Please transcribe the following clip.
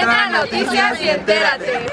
Entra a Noticias y entérate.